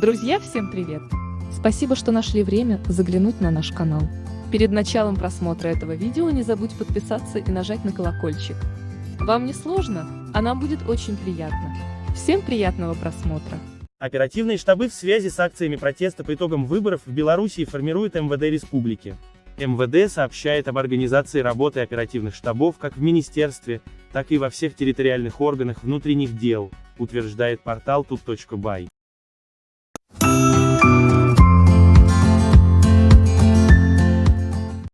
Друзья, всем привет! Спасибо, что нашли время заглянуть на наш канал. Перед началом просмотра этого видео не забудь подписаться и нажать на колокольчик. Вам не сложно, а нам будет очень приятно. Всем приятного просмотра! Оперативные штабы в связи с акциями протеста по итогам выборов в Белоруссии формируют МВД Республики. МВД сообщает об организации работы оперативных штабов как в министерстве, так и во всех территориальных органах внутренних дел, утверждает портал тут.бай.